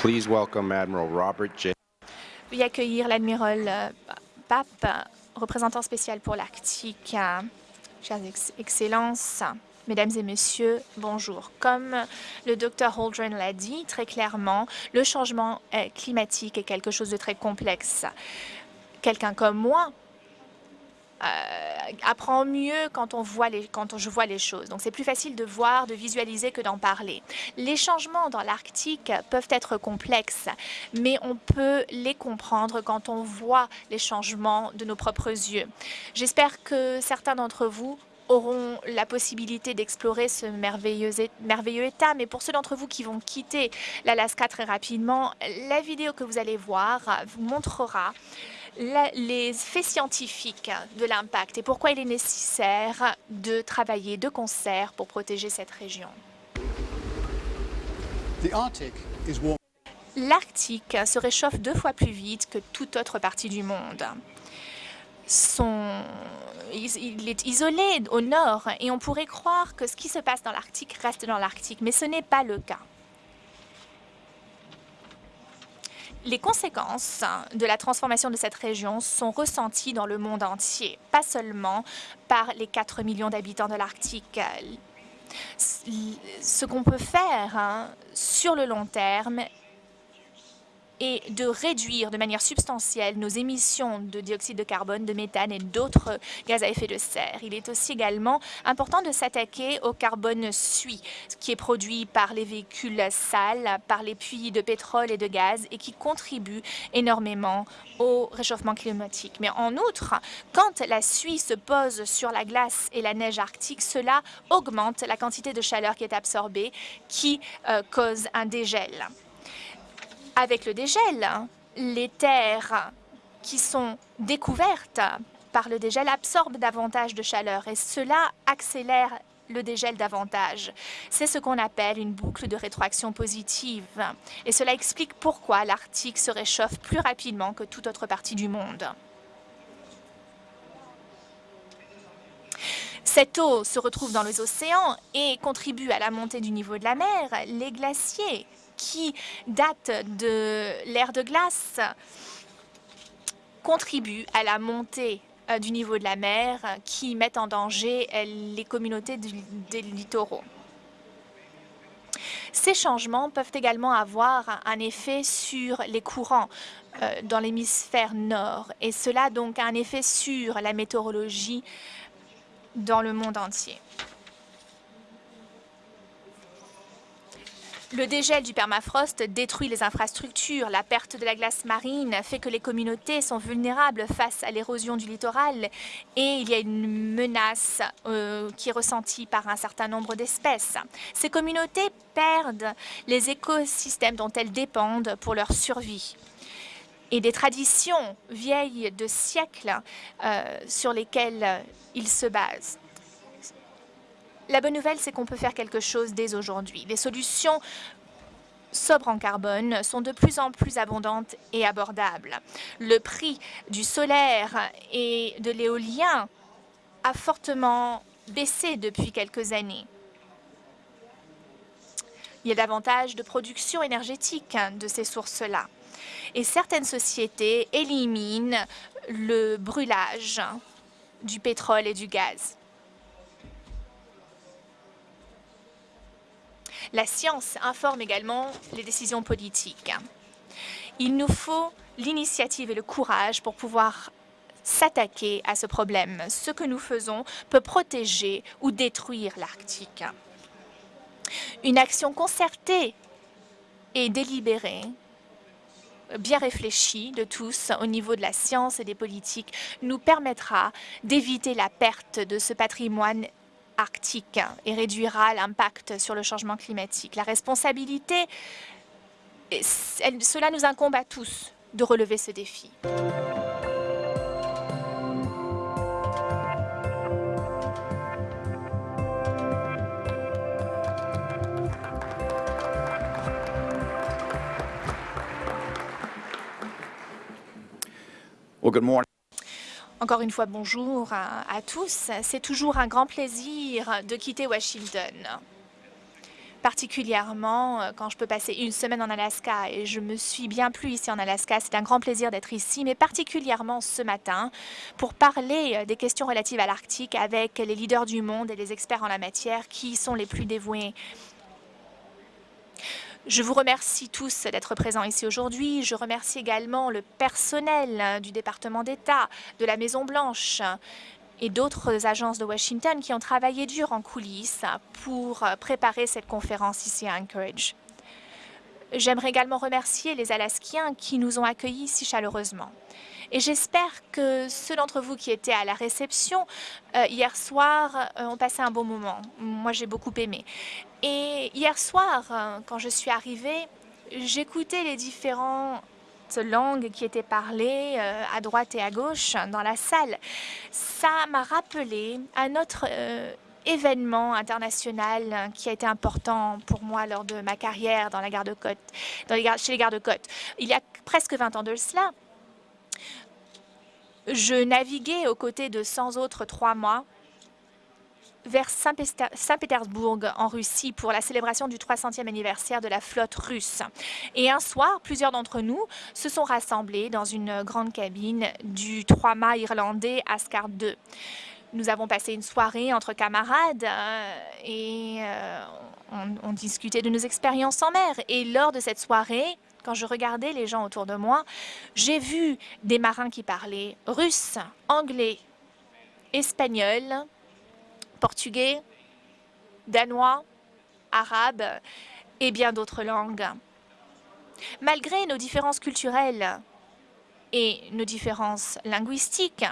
Please welcome Admiral Robert J. Veuillez accueillir l'admiral euh, Pape, représentant spécial pour l'Arctique. Chères ex Excellences, Mesdames et Messieurs, bonjour. Comme le docteur Holdren l'a dit très clairement, le changement euh, climatique est quelque chose de très complexe. Quelqu'un comme moi apprend mieux quand on voit les, quand je vois les choses. Donc c'est plus facile de voir, de visualiser que d'en parler. Les changements dans l'Arctique peuvent être complexes, mais on peut les comprendre quand on voit les changements de nos propres yeux. J'espère que certains d'entre vous auront la possibilité d'explorer ce merveilleux, merveilleux état. Mais pour ceux d'entre vous qui vont quitter l'Alaska très rapidement, la vidéo que vous allez voir vous montrera les faits scientifiques de l'impact et pourquoi il est nécessaire de travailler de concert pour protéger cette région. L'Arctique se réchauffe deux fois plus vite que toute autre partie du monde. il est isolé au nord et on pourrait croire que ce qui se passe dans l'Arctique reste dans l'Arctique, mais ce n'est pas le cas. Les conséquences de la transformation de cette région sont ressenties dans le monde entier, pas seulement par les 4 millions d'habitants de l'Arctique. Ce qu'on peut faire hein, sur le long terme et de réduire de manière substantielle nos émissions de dioxyde de carbone, de méthane et d'autres gaz à effet de serre. Il est aussi également important de s'attaquer au carbone suie, qui est produit par les véhicules sales, par les puits de pétrole et de gaz et qui contribue énormément au réchauffement climatique. Mais en outre, quand la suie se pose sur la glace et la neige arctique, cela augmente la quantité de chaleur qui est absorbée, qui euh, cause un dégel. Avec le dégel, les terres qui sont découvertes par le dégel absorbent davantage de chaleur et cela accélère le dégel davantage. C'est ce qu'on appelle une boucle de rétroaction positive. Et cela explique pourquoi l'Arctique se réchauffe plus rapidement que toute autre partie du monde. Cette eau se retrouve dans les océans et contribue à la montée du niveau de la mer. Les glaciers qui datent de l'ère de glace contribuent à la montée euh, du niveau de la mer qui met en danger euh, les communautés des littoraux. Ces changements peuvent également avoir un effet sur les courants euh, dans l'hémisphère nord et cela donc un effet sur la météorologie dans le monde entier. Le dégel du permafrost détruit les infrastructures. La perte de la glace marine fait que les communautés sont vulnérables face à l'érosion du littoral et il y a une menace euh, qui est ressentie par un certain nombre d'espèces. Ces communautés perdent les écosystèmes dont elles dépendent pour leur survie et des traditions vieilles de siècles euh, sur lesquelles ils se basent. La bonne nouvelle, c'est qu'on peut faire quelque chose dès aujourd'hui. Les solutions sobres en carbone sont de plus en plus abondantes et abordables. Le prix du solaire et de l'éolien a fortement baissé depuis quelques années. Il y a davantage de production énergétique de ces sources-là. Et certaines sociétés éliminent le brûlage du pétrole et du gaz. La science informe également les décisions politiques. Il nous faut l'initiative et le courage pour pouvoir s'attaquer à ce problème. Ce que nous faisons peut protéger ou détruire l'Arctique. Une action concertée et délibérée bien réfléchie de tous au niveau de la science et des politiques nous permettra d'éviter la perte de ce patrimoine arctique et réduira l'impact sur le changement climatique. La responsabilité, cela nous incombe à tous de relever ce défi. Encore une fois, bonjour à, tous. C'est toujours un grand plaisir de quitter Washington. particulièrement euh, quand je peux passer une semaine en Alaska et je me suis bien plu ici en Alaska. C'est un grand plaisir d'être ici, mais particulièrement ce matin pour parler euh, des questions relatives à l'Arctique avec les leaders du monde et les experts en la matière qui sont les plus dévoués. Je vous remercie tous d'être présents ici aujourd'hui. Je remercie également le personnel du département d'État, de la Maison-Blanche, et d'autres agences de Washington qui ont travaillé dur en coulisses pour préparer cette conférence ici à Anchorage. J'aimerais également remercier les Alaskiens qui nous ont accueillis si chaleureusement. Et j'espère que ceux d'entre vous qui étaient à la réception euh, hier soir euh, ont passé un bon moment. Moi, j'ai beaucoup aimé. Et hier soir, euh, quand je suis arrivée, j'écoutais les différents langues qui étaient parlées à droite et à gauche dans la salle. Ça m'a rappelé un autre euh, événement international qui a été important pour moi lors de ma carrière dans la garde-côte, chez les gardes-côtes. Il y a presque 20 ans de cela, je naviguais aux côtés de 100 autres trois mois vers Saint-Pétersbourg en Russie pour la célébration du 300e anniversaire de la flotte russe. Et un soir, plusieurs d'entre nous se sont rassemblés dans une grande cabine du trois-mâts irlandais Ascard II. Nous avons passé une soirée entre camarades euh, et euh, on, on discutait de nos expériences en mer. Et lors de cette soirée, quand je regardais les gens autour de moi, j'ai vu des marins qui parlaient russe, anglais, espagnol, portugais, danois, arabe et bien d'autres langues. Malgré nos différences culturelles et nos différences linguistiques,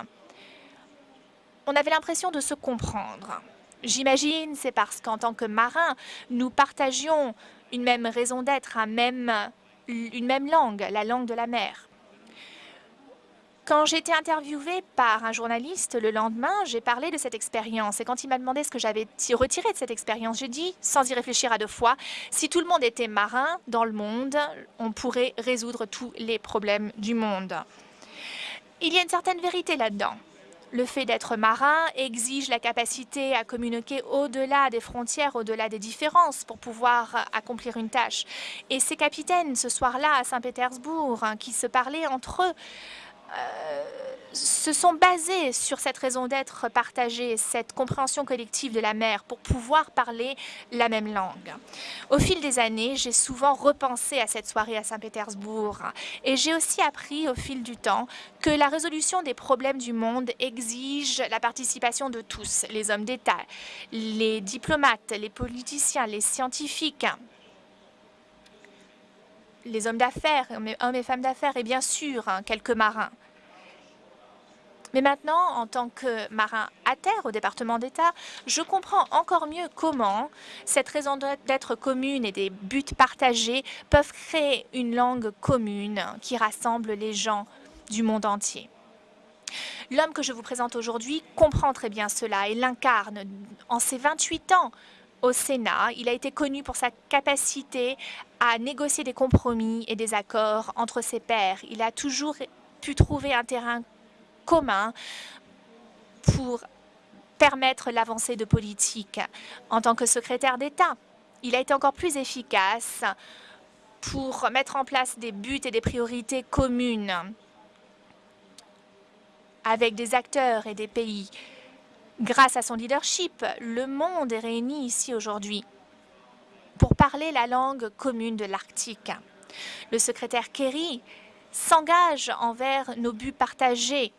on avait l'impression de se comprendre. J'imagine c'est parce qu'en tant que marins, nous partagions une même raison d'être, une même langue, la langue de la mer. Quand j'ai été interviewée par un journaliste le lendemain, j'ai parlé de cette expérience. Et quand il m'a demandé ce que j'avais retiré de cette expérience, j'ai dit, sans y réfléchir à deux fois, si tout le monde était marin dans le monde, on pourrait résoudre tous les problèmes du monde. Il y a une certaine vérité là-dedans. Le fait d'être marin exige la capacité à communiquer au-delà des frontières, au-delà des différences pour pouvoir accomplir une tâche. Et ces capitaines, ce soir-là, à Saint-Pétersbourg, hein, qui se parlaient entre eux, euh, se sont basés sur cette raison d'être partagée, cette compréhension collective de la mer pour pouvoir parler la même langue. Au fil des années, j'ai souvent repensé à cette soirée à Saint-Pétersbourg et j'ai aussi appris au fil du temps que la résolution des problèmes du monde exige la participation de tous, les hommes d'État, les diplomates, les politiciens, les scientifiques, les hommes d'affaires, hommes et femmes d'affaires et bien sûr hein, quelques marins. Mais maintenant, en tant que marin à terre au département d'État, je comprends encore mieux comment cette raison d'être commune et des buts partagés peuvent créer une langue commune qui rassemble les gens du monde entier. L'homme que je vous présente aujourd'hui comprend très bien cela et l'incarne. En ses 28 ans, au Sénat. Il a été connu pour sa capacité à négocier des compromis et des accords entre ses pairs. Il a toujours pu trouver un terrain commun pour permettre l'avancée de politique. En tant que secrétaire d'État, il a été encore plus efficace pour mettre en place des buts et des priorités communes avec des acteurs et des pays. Grâce à son leadership, le monde est réuni ici aujourd'hui pour parler la langue commune de l'Arctique. Le secrétaire Kerry s'engage envers nos buts partagés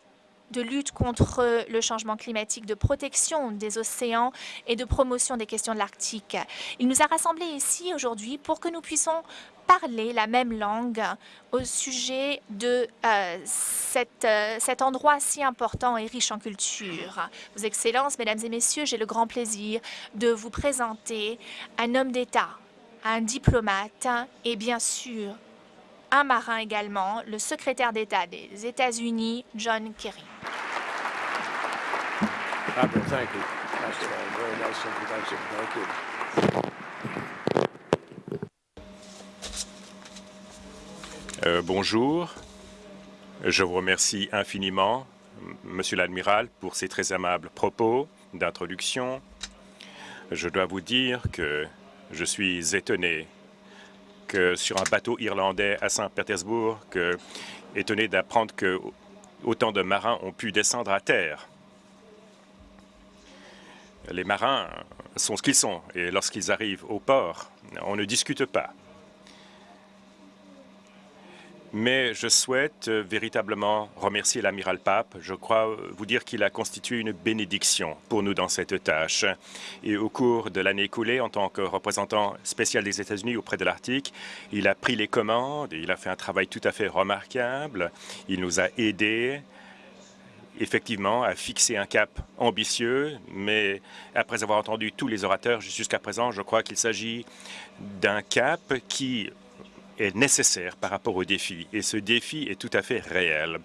de lutte contre le changement climatique, de protection des océans et de promotion des questions de l'Arctique. Il nous a rassemblés ici aujourd'hui pour que nous puissions parler la même langue au sujet de euh, euh, cet endroit si important et riche en culture. Vos Excellences, Mesdames et Messieurs, j'ai le grand plaisir de vous présenter un homme d'État, un diplomate et bien sûr un marin également, le secrétaire d'État des États-Unis, John Kerry. Euh, bonjour. Je vous remercie infiniment, Monsieur l'Admiral, pour ces très aimables propos d'introduction. Je dois vous dire que Je suis étonné sur un bateau irlandais à Saint-Pétersbourg, étonné d'apprendre que autant de marins ont pu descendre à terre. Les marins sont ce qu'ils sont et lorsqu'ils arrivent au port, on ne discute pas mais je souhaite euh, véritablement remercier l'amiral Pape. Je crois euh, vous dire qu'il a constitué une bénédiction pour nous dans cette tâche. Et au cours de l'année écoulée, en tant que représentant spécial des États-Unis auprès de l'Arctique, il a pris les commandes et il a fait un travail tout à fait remarquable. Il nous a aidés effectivement à fixer un cap ambitieux, mais après avoir entendu tous les orateurs jusqu'à présent, je crois qu'il s'agit d'un cap qui est nécessaire par rapport au défi, et ce défi est tout à fait réel.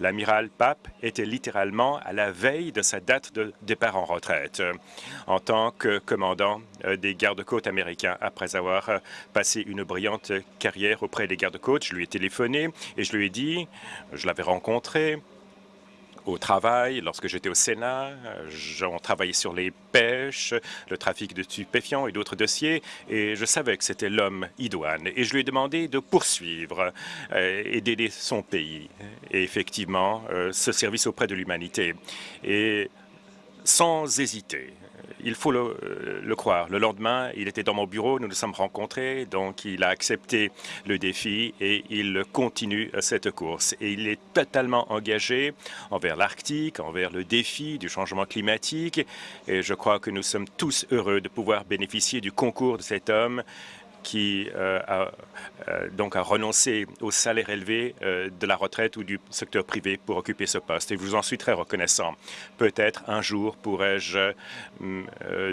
L'amiral Pape était littéralement à la veille de sa date de départ en retraite en tant que commandant euh, des gardes-côtes américains. Après avoir euh, passé une brillante carrière auprès des gardes-côtes, je lui ai téléphoné et je lui ai dit, je l'avais rencontré, au travail, lorsque j'étais au Sénat, on travaillait sur les pêches, le trafic de stupéfiants et d'autres dossiers, et je savais que c'était l'homme idoine. Et je lui ai demandé de poursuivre euh, et d'aider son pays, et effectivement, euh, ce service auprès de l'humanité. Et sans hésiter, il faut euh, le, croire. Le lendemain, il était dans mon bureau, nous nous sommes rencontrés, donc il a accepté le défi et il continue cette course. Et il est totalement engagé envers l'Arctique, envers le défi du changement climatique. Et je crois que nous sommes tous heureux de pouvoir bénéficier du concours de cet homme qui euh, a, euh, donc a renoncé au salaire élevé euh, de la retraite ou du secteur privé pour occuper ce poste. Et je vous en suis très reconnaissant. Peut-être un jour pourrais-je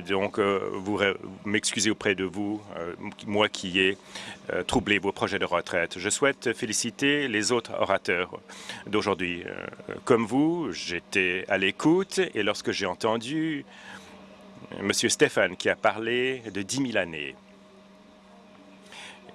donc m'excuser auprès de vous, moi qui ai troublé vos projets de retraite. Je souhaite féliciter les autres orateurs d'aujourd'hui. comme vous, j'étais à l'écoute et lorsque j'ai entendu M. Stéphane qui a parlé de 10 000 années,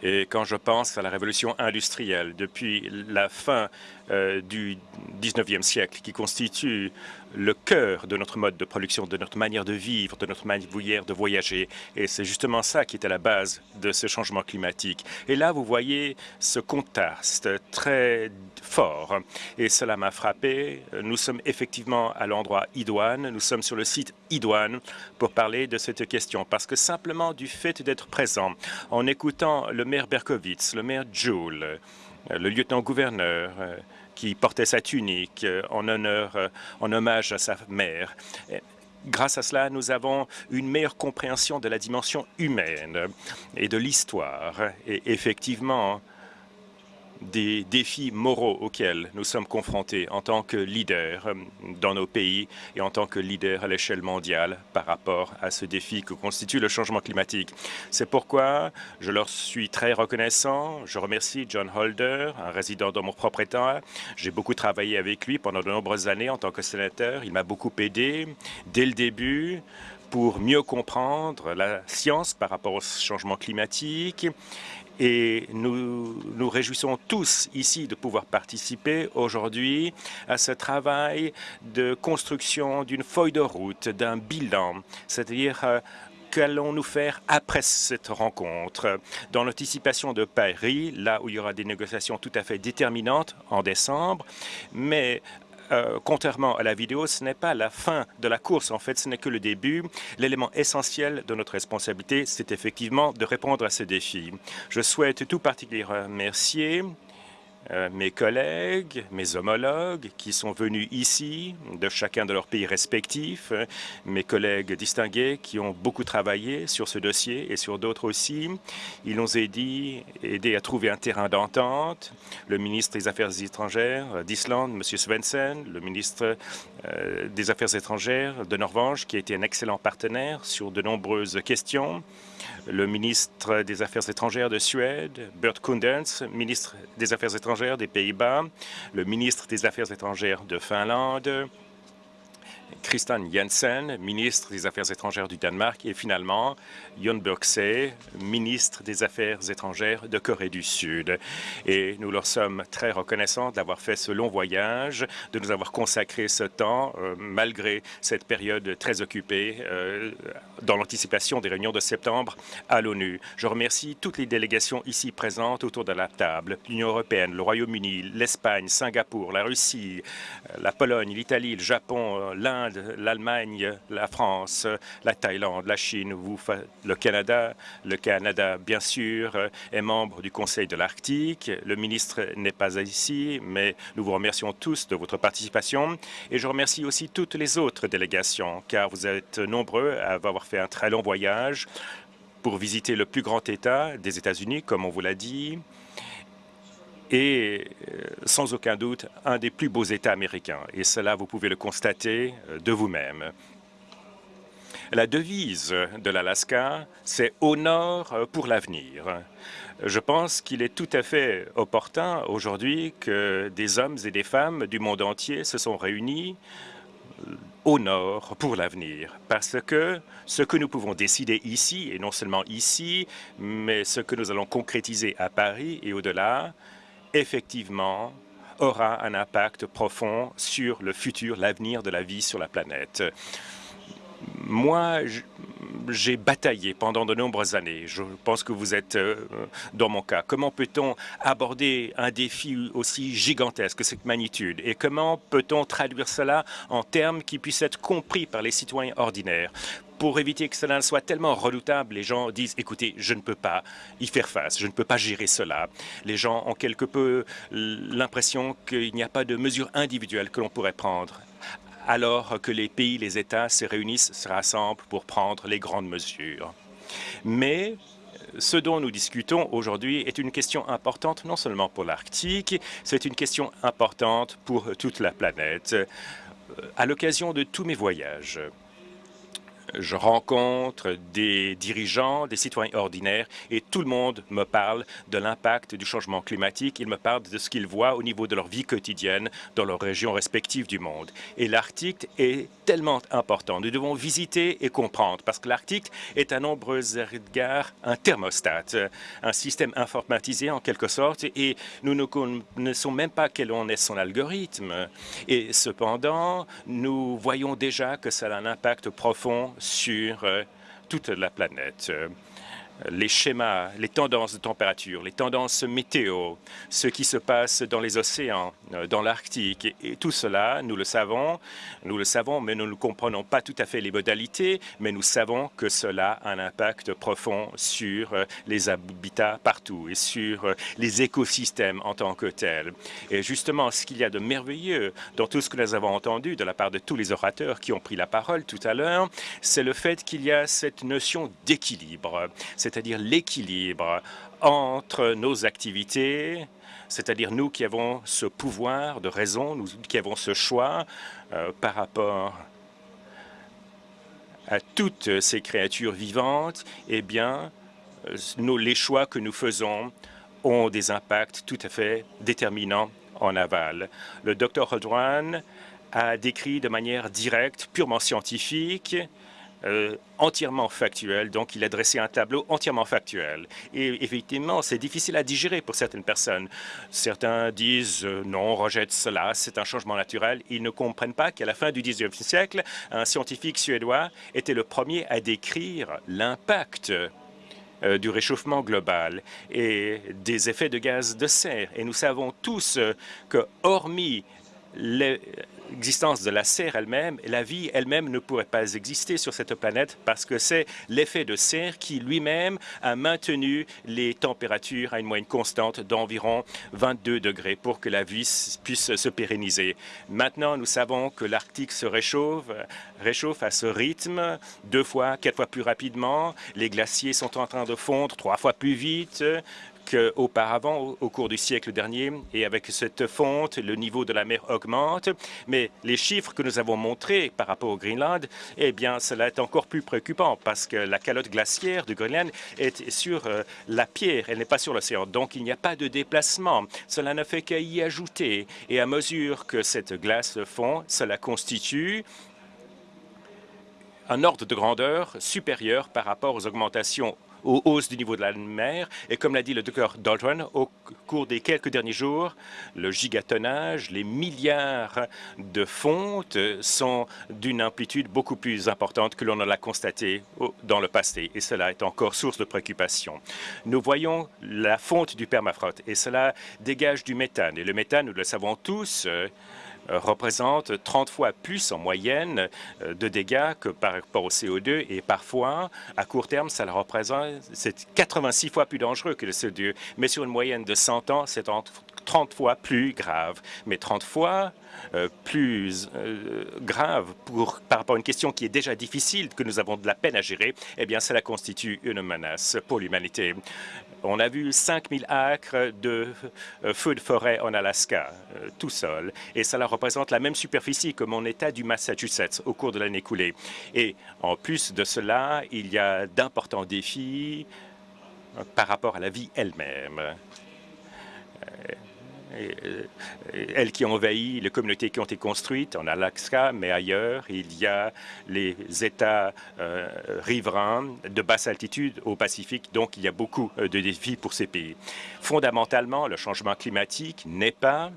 et quand je pense à la révolution industrielle, depuis la fin euh, du 19e siècle, qui constitue le cœur de notre mode de production, de notre manière de vivre, de notre manière de voyager. Et c'est justement ça qui est à la base de ce changement climatique. Et là, vous voyez ce contraste très fort. Et cela m'a frappé. Nous sommes effectivement à l'endroit idoine. Nous sommes sur le site idoine pour parler de cette question. Parce que simplement du fait d'être présent, en écoutant le maire Berkowitz, le maire Joule, le lieutenant-gouverneur, qui portait sa tunique euh, en honneur, euh, en hommage à sa mère. Grâce à cela, nous avons une meilleure compréhension de la dimension humaine et de l'histoire. Et effectivement, des défis moraux auxquels nous sommes confrontés en tant que leaders euh, dans nos pays et en tant que leaders à l'échelle mondiale par rapport à ce défi que constitue le changement climatique. C'est pourquoi je leur suis très reconnaissant. Je remercie John Holder, un résident dans mon propre État. J'ai beaucoup travaillé avec lui pendant de nombreuses années en tant que sénateur. Il m'a beaucoup aidé dès le début pour mieux comprendre la science par rapport au changement climatique et nous nous réjouissons tous ici de pouvoir participer aujourd'hui à ce travail de construction d'une feuille de route, d'un bilan, c'est-à-dire euh, qu'allons-nous faire après cette rencontre? Dans l'anticipation de Paris, là où il y aura des négociations tout à fait déterminantes en décembre, mais euh, contrairement à la vidéo, ce n'est pas la fin de la course. En fait, ce n'est que le début. L'élément essentiel de notre responsabilité, c'est effectivement de répondre à ce défi. Je souhaite tout particulièrement remercier euh, mes collègues, mes homologues qui sont venus ici de chacun de leurs pays respectifs, euh, mes collègues distingués qui ont beaucoup travaillé sur ce dossier et sur d'autres aussi. Ils nous ont aidés, aidés à trouver un terrain d'entente. Le ministre des Affaires étrangères d'Islande, M. Svensson, le ministre euh, des Affaires étrangères de Norvège, qui a été un excellent partenaire sur de nombreuses questions le ministre des Affaires étrangères de Suède, Bert Koenders, ministre des Affaires étrangères des Pays-Bas, le ministre des Affaires étrangères de Finlande, Christian Jensen, ministre des Affaires étrangères du Danemark, et finalement Jon Birksey, ministre des Affaires étrangères de Corée du Sud. Et nous leur sommes très reconnaissants d'avoir fait ce long voyage, de nous avoir consacré ce temps, euh, malgré cette période très occupée, euh, dans l'anticipation des réunions de septembre à l'ONU. Je remercie toutes les délégations ici présentes autour de la table, l'Union européenne, le Royaume-Uni, l'Espagne, Singapour, la Russie, euh, la Pologne, l'Italie, le Japon, l'Allemagne, la France, la Thaïlande, la Chine, le Canada. Le Canada, bien sûr, est membre du Conseil de l'Arctique. Le ministre n'est pas ici, mais nous vous remercions tous de votre participation. Et je remercie aussi toutes les autres délégations, car vous êtes nombreux à avoir fait un très long voyage pour visiter le plus grand État des États-Unis, comme on vous l'a dit, et euh, sans aucun doute un des plus beaux États américains. Et cela, vous pouvez le constater euh, de vous-même. La devise de l'Alaska, c'est « Au nord euh, pour l'avenir ». Je pense qu'il est tout à fait opportun aujourd'hui que des hommes et des femmes du monde entier se sont réunis au nord pour l'avenir, parce que ce que nous pouvons décider ici, et non seulement ici, mais ce que nous allons concrétiser à Paris et au-delà, effectivement, aura un impact profond sur le futur, l'avenir de la vie sur la planète. Moi, j'ai bataillé pendant de nombreuses années. Je pense que vous êtes euh, dans mon cas. Comment peut-on aborder un défi aussi gigantesque que cette magnitude? Et comment peut-on traduire cela en termes qui puissent être compris par les citoyens ordinaires? Pour éviter que cela ne soit tellement redoutable, les gens disent, écoutez, je ne peux pas y faire face, je ne peux pas gérer cela. Les gens ont quelque peu l'impression qu'il n'y a pas de mesures individuelles que l'on pourrait prendre alors que les pays, les États se réunissent, se rassemblent pour prendre les grandes mesures. Mais ce dont nous discutons aujourd'hui est une question importante non seulement pour l'Arctique, c'est une question importante pour toute la planète. À l'occasion de tous mes voyages, je rencontre des dirigeants, des citoyens ordinaires, et tout le monde me parle de l'impact du changement climatique. Ils me parlent de ce qu'ils voient au niveau de leur vie quotidienne dans leurs régions respectives du monde. Et l'Arctique est tellement important. Nous devons visiter et comprendre, parce que l'Arctique est à nombreux égards un thermostat, un système informatisé en quelque sorte, et nous ne connaissons même pas quel en est son algorithme. Et cependant, nous voyons déjà que ça a un impact profond sur euh, toute la planète les schémas, les tendances de température, les tendances météo, ce qui se passe dans les océans, euh, dans l'Arctique. Et, tout cela, nous le savons, nous le savons, mais nous ne comprenons pas tout à fait les modalités, mais nous savons que cela a un impact profond sur euh, les habitats partout et sur euh, les écosystèmes en tant que tels. Et justement, ce qu'il y a de merveilleux dans tout ce que nous avons entendu de la part de tous les orateurs qui ont pris la parole tout à l'heure, c'est le fait qu'il y a cette notion d'équilibre c'est-à-dire l'équilibre entre nos activités, c'est-à-dire nous qui avons ce pouvoir de raison, nous qui avons ce choix euh, par rapport à toutes ces créatures vivantes, eh bien, euh, nous, les choix que nous faisons ont des impacts tout à fait déterminants en aval. Le Dr Hodwan a décrit de manière directe, purement scientifique, euh, entièrement factuel. Donc, il a dressé un tableau entièrement factuel. Et effectivement, c'est difficile à digérer pour certaines personnes. Certains disent euh, non, rejette cela, c'est un changement naturel. Ils ne comprennent pas qu'à la fin du 19e siècle, un scientifique suédois était le premier à décrire l'impact euh, du réchauffement global et des effets de gaz de serre. Et nous savons tous que, hormis les, l'existence de la serre elle-même, la vie elle-même ne pourrait pas exister sur cette planète parce que c'est l'effet de serre qui lui-même a maintenu les températures à une moyenne constante d'environ 22 degrés pour que la vie puisse se pérenniser. Maintenant, nous savons que l'Arctique se réchauffe, réchauffe à ce rythme, deux fois, quatre fois plus rapidement. Les glaciers sont en train de fondre trois fois plus vite qu'auparavant, au cours du siècle dernier. Et avec cette fonte, le niveau de la mer augmente. Mais les chiffres que nous avons montrés par rapport au Greenland, eh bien, cela est encore plus préoccupant parce que la calotte glaciaire du Greenland est sur euh, la pierre, elle n'est pas sur l'océan. Donc, il n'y a pas de déplacement. Cela ne fait qu'à y ajouter. Et à mesure que cette glace fond, cela constitue un ordre de grandeur supérieur par rapport aux augmentations aux hausses du niveau de la mer. Et comme l'a dit le docteur Dalton, au cours des quelques derniers jours, le gigatonnage, les milliards de fonte sont d'une amplitude beaucoup plus importante que l'on l'a constaté dans le passé. Et cela est encore source de préoccupation. Nous voyons la fonte du permafrost et cela dégage du méthane. Et le méthane, nous le savons tous, euh, représente 30 fois plus en moyenne euh, de dégâts que par rapport au CO2 et parfois, à court terme, ça représente, c'est 86 fois plus dangereux que le CO2. Mais sur une moyenne de 100 ans, c'est 30 fois plus grave. Mais 30 fois euh, plus grave pour, par rapport à une question qui est déjà difficile, que nous avons de la peine à gérer, eh bien, cela constitue une menace pour l'humanité. On a vu 5000 acres de euh, feux de forêt en Alaska, euh, tout seul, et cela représente la même superficie que mon État du Massachusetts au cours de l'année écoulée. Et en plus de cela, il y a d'importants défis euh, par rapport à la vie elle-même. Euh, elles qui ont envahi les communautés qui ont été construites en Alaska, mais ailleurs. Il y a les États euh, riverains de basse altitude au Pacifique, donc il y a beaucoup euh, de défis pour ces pays. Fondamentalement, le changement climatique n'est pas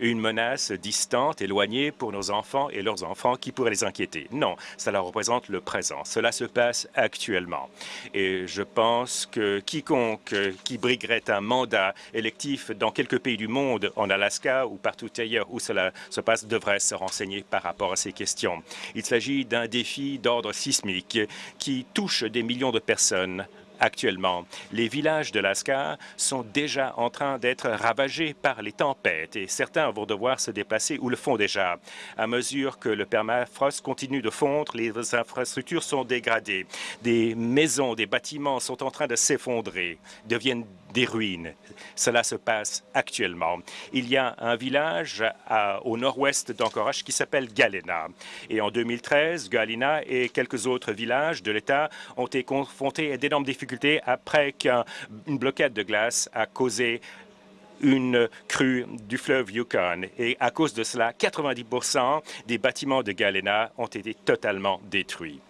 une menace distante, éloignée pour nos enfants et leurs enfants qui pourraient les inquiéter. Non, cela représente le présent. Cela se passe actuellement. Et je pense que quiconque qui briguerait un mandat électif dans quelques pays du monde, en Alaska ou partout ailleurs où cela se passe, devrait se renseigner par rapport à ces questions. Il s'agit d'un défi d'ordre sismique qui touche des millions de personnes actuellement. Les villages de l'Alaska sont déjà en train d'être ravagés par les tempêtes et certains vont devoir se déplacer ou le font déjà. À mesure que le permafrost continue de fondre, les infrastructures sont dégradées. Des maisons, des bâtiments sont en train de s'effondrer, deviennent des ruines. Cela se passe actuellement. Il y a un village au nord-ouest d'Anchorage qui s'appelle Galena. Et en 2013, Galena et quelques autres villages de l'État ont été confrontés à d'énormes difficultés après qu'une bloquade de glace a causé une crue du fleuve Yukon. Et à cause de cela, 90% des bâtiments de Galena ont été totalement détruits.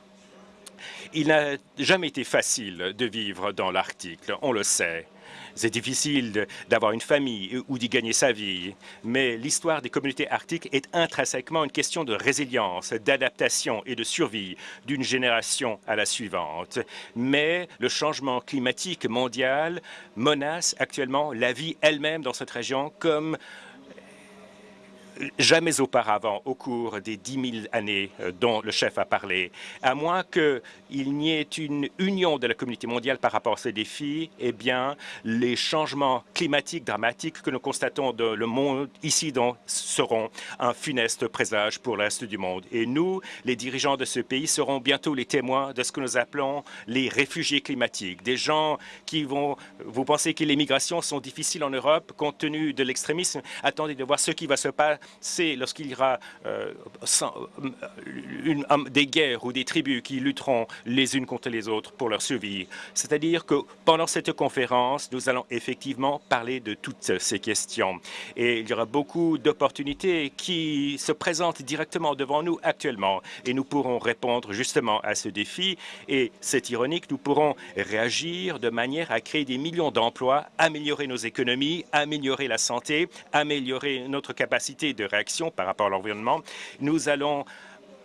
Il n'a jamais été facile de vivre dans l'Arctique, on le sait. C'est difficile d'avoir une famille ou d'y gagner sa vie, mais l'histoire des communautés arctiques est intrinsèquement une question de résilience, d'adaptation et de survie d'une génération à la suivante. Mais le changement climatique mondial menace actuellement la vie elle-même dans cette région comme jamais auparavant au cours des 10 000 années euh, dont le chef a parlé. À moins qu'il n'y ait une union de la communauté mondiale par rapport à ces défis, eh bien, les changements climatiques dramatiques que nous constatons dans le monde ici donc, seront un funeste présage pour le reste du monde. Et nous, les dirigeants de ce pays, serons bientôt les témoins de ce que nous appelons les réfugiés climatiques, des gens qui vont... Vous pensez que les migrations sont difficiles en Europe compte tenu de l'extrémisme? Attendez de voir ce qui va se passer c'est lorsqu'il y aura euh, des guerres ou des tribus qui lutteront les unes contre les autres pour leur survie. C'est-à-dire que pendant cette conférence, nous allons effectivement parler de toutes ces questions. Et il y aura beaucoup d'opportunités qui se présentent directement devant nous actuellement. Et nous pourrons répondre justement à ce défi. Et c'est ironique, nous pourrons réagir de manière à créer des millions d'emplois, améliorer nos économies, améliorer la santé, améliorer notre capacité de réaction par rapport à l'environnement. Nous allons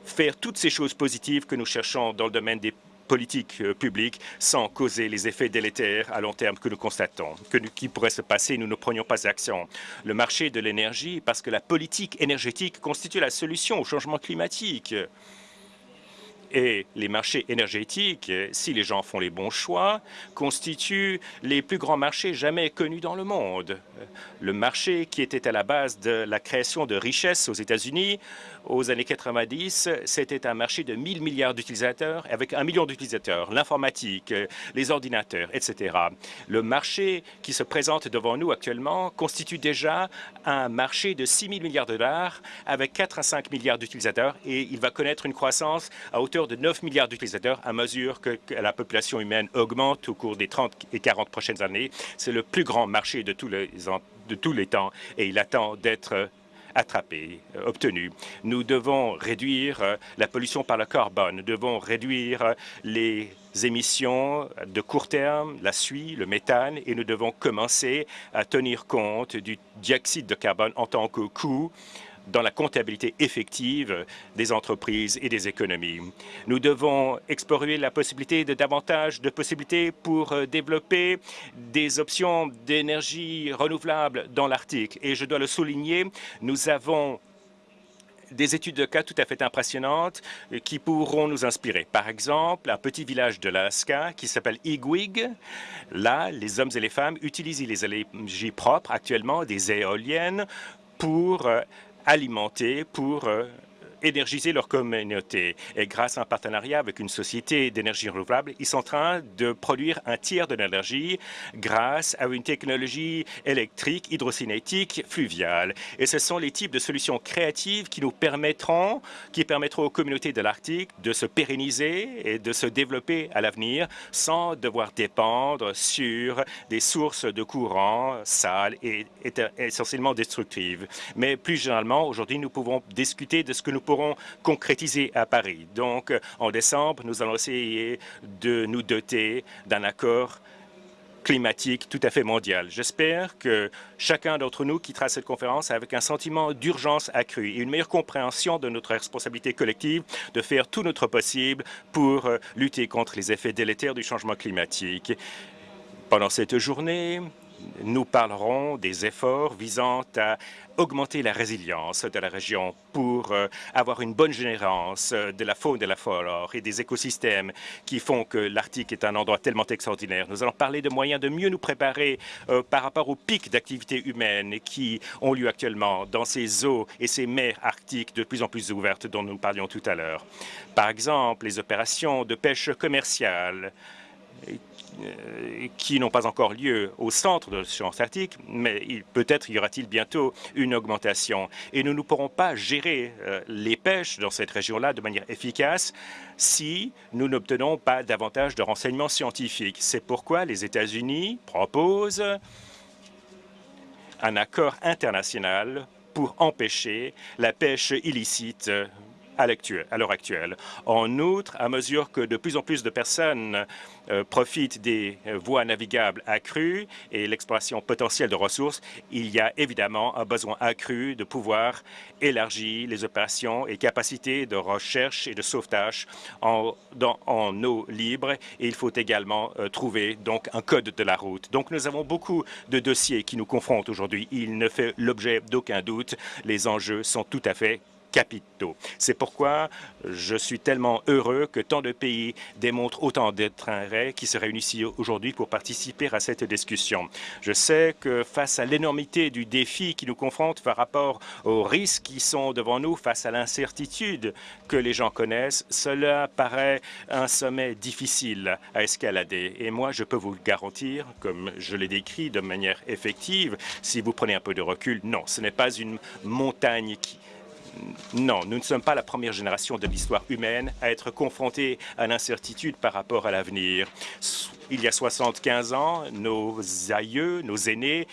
faire toutes ces choses positives que nous cherchons dans le domaine des politiques euh, publiques sans causer les effets délétères à long terme que nous constatons, que qui pourraient se passer nous ne prenions pas action. Le marché de l'énergie, parce que la politique énergétique constitue la solution au changement climatique. Et les marchés énergétiques, si les gens font les bons choix, constituent les plus grands marchés jamais connus dans le monde. Le marché qui était à la base de la création de richesses aux États-Unis aux années 90, c'était un marché de 1000 milliards d'utilisateurs, avec un million d'utilisateurs, l'informatique, les ordinateurs, etc. Le marché qui se présente devant nous actuellement constitue déjà un marché de 6 000 milliards de dollars, avec 4 à 5 milliards d'utilisateurs, et il va connaître une croissance à hauteur de 9 milliards d'utilisateurs à mesure que, la population humaine augmente au cours des 30 et 40 prochaines années. C'est le plus grand marché de tous les, de tous les temps, et il attend d'être attrapés, euh, obtenus. Nous devons réduire euh, la pollution par le carbone. Nous devons réduire euh, les émissions de court terme, la suie, le méthane, et nous devons commencer à tenir compte du dioxyde de carbone en tant que coût dans la comptabilité effective des entreprises et des économies. Nous devons explorer la possibilité de davantage de possibilités pour euh, développer des options d'énergie renouvelable dans l'Arctique. Et je dois le souligner, nous avons des études de cas tout à fait impressionnantes euh, qui pourront nous inspirer. Par exemple, un petit village de l'Alaska qui s'appelle Igwig. Là, les hommes et les femmes utilisent les énergies propres actuellement, des éoliennes, pour alimenter, pour euh, énergiser leur communauté. Et grâce à un partenariat avec une société d'énergie renouvelable, ils sont en train de produire un tiers de l'énergie grâce à une technologie électrique hydrocinétique fluviale. Et ce sont les types de solutions créatives qui nous permettront, qui permettront aux communautés de l'Arctique de se pérenniser et de se développer à l'avenir sans devoir dépendre sur des sources de courant sales et essentiellement destructives. Mais plus généralement, aujourd'hui, nous pouvons discuter de ce que nous pourrons concrétiser à Paris. Donc, en décembre, nous allons essayer de nous doter d'un accord climatique tout à fait mondial. J'espère que chacun d'entre nous quittera cette conférence avec un sentiment d'urgence accru et une meilleure compréhension de notre responsabilité collective de faire tout notre possible pour euh, lutter contre les effets délétères du changement climatique. Pendant cette journée, nous parlerons des efforts visant à augmenter la résilience de la région pour euh, avoir une bonne générance de la faune, de la flore et des écosystèmes qui font que l'Arctique est un endroit tellement extraordinaire. Nous allons parler de moyens de mieux nous préparer euh, par rapport aux pics d'activité humaine qui ont lieu actuellement dans ces eaux et ces mers arctiques de plus en plus ouvertes dont nous parlions tout à l'heure. Par exemple, les opérations de pêche commerciale qui n'ont pas encore lieu au centre de l'océan Atlantique, mais peut-être y aura-t-il bientôt une augmentation. Et nous ne pourrons pas gérer euh, les pêches dans cette région-là de manière efficace si nous n'obtenons pas davantage de renseignements scientifiques. C'est pourquoi les États-Unis proposent un accord international pour empêcher la pêche illicite à l'heure actuelle. En outre, à mesure que de plus en plus de personnes euh, profitent des euh, voies navigables accrues et l'exploitation potentielle de ressources, il y a évidemment un besoin accru de pouvoir élargir les opérations et capacités de recherche et de sauvetage en, en eau libre. Et il faut également euh, trouver donc un code de la route. Donc nous avons beaucoup de dossiers qui nous confrontent aujourd'hui. Il ne fait l'objet d'aucun doute. Les enjeux sont tout à fait C'est pourquoi je suis tellement heureux que tant de pays démontrent autant d'intérêt qui se réunissent aujourd'hui pour participer à cette discussion. Je sais que face à l'énormité du défi qui nous confronte par rapport aux risques qui sont devant nous, face à l'incertitude que les gens connaissent, cela paraît un sommet difficile à escalader. Et moi, je peux vous le garantir, comme je l'ai décrit de manière effective, si vous prenez un peu de recul, non, ce n'est pas une montagne qui, non, nous ne sommes pas la première génération de l'histoire humaine à être confrontée à l'incertitude par rapport à l'avenir. Il y a 75 ans, nos aïeux, nos aînés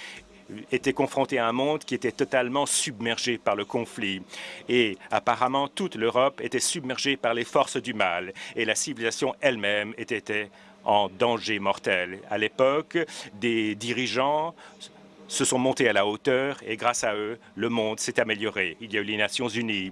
étaient confrontés à un monde qui était totalement submergé par le conflit. Et apparemment, toute l'Europe était submergée par les forces du mal et la civilisation elle-même était en danger mortel. À l'époque, des dirigeants se sont montés à la hauteur et grâce à eux, le monde s'est amélioré. Il y a eu les Nations unies,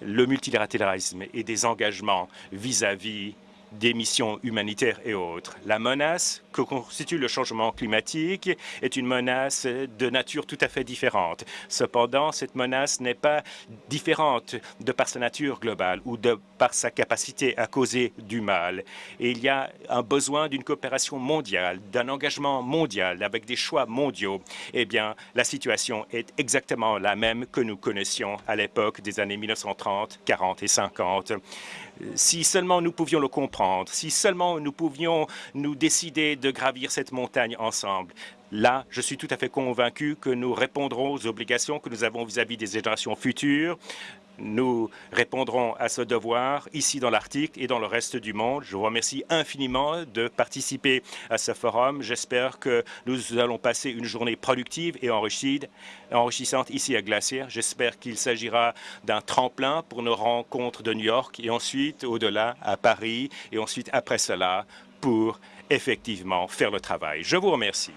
le multilatéralisme et des engagements vis-à-vis des missions humanitaires et autres. La menace que constitue le changement climatique est une menace de nature tout à fait différente. Cependant, cette menace n'est pas différente de par sa nature globale ou de par sa capacité à causer du mal. Et il y a un besoin d'une coopération mondiale, d'un engagement mondial avec des choix mondiaux. Eh bien, la situation est exactement la même que nous connaissions à l'époque des années 1930, 40 et 50 si seulement nous pouvions le comprendre, si seulement nous pouvions nous décider de de gravir cette montagne ensemble. Là, je suis tout à fait convaincu que nous répondrons aux obligations que nous avons vis-à-vis -vis des générations futures. Nous répondrons à ce devoir ici dans l'Arctique et dans le reste du monde. Je vous remercie infiniment de participer à ce forum. J'espère que nous allons passer une journée productive et enrichissante ici à Glacier. J'espère qu'il s'agira d'un tremplin pour nos rencontres de New York et ensuite au-delà à Paris et ensuite après cela pour effectivement faire le travail. Je vous remercie.